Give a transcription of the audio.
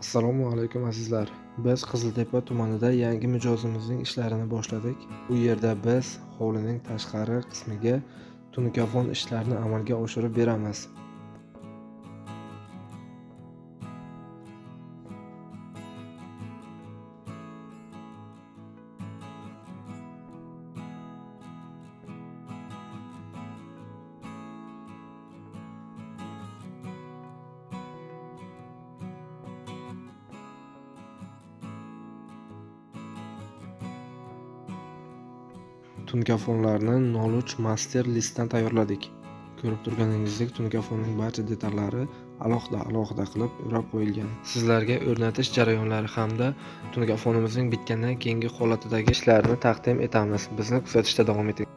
assalomu alaykum azizlar. Biz qiziltepa tumanida yangi mijozimizning ishlarini boshladik. Bu yerda biz hovlining tashqari qismiga tunkafon ishlarini amalga oshirib beramiz. Tunkafonlarni 03 master listdan tayyorladik. Ko'rib turganingizdek tunkafonning barcha detallari alohida alohida qilib o'rab qo'yilgan. Sizlarga o'rnatish jarayonlari hamda tunkafonimizning bitgandan keyingi holatidagi ishlarni taqdim etamiz. Bizni kuzatishda davom eting.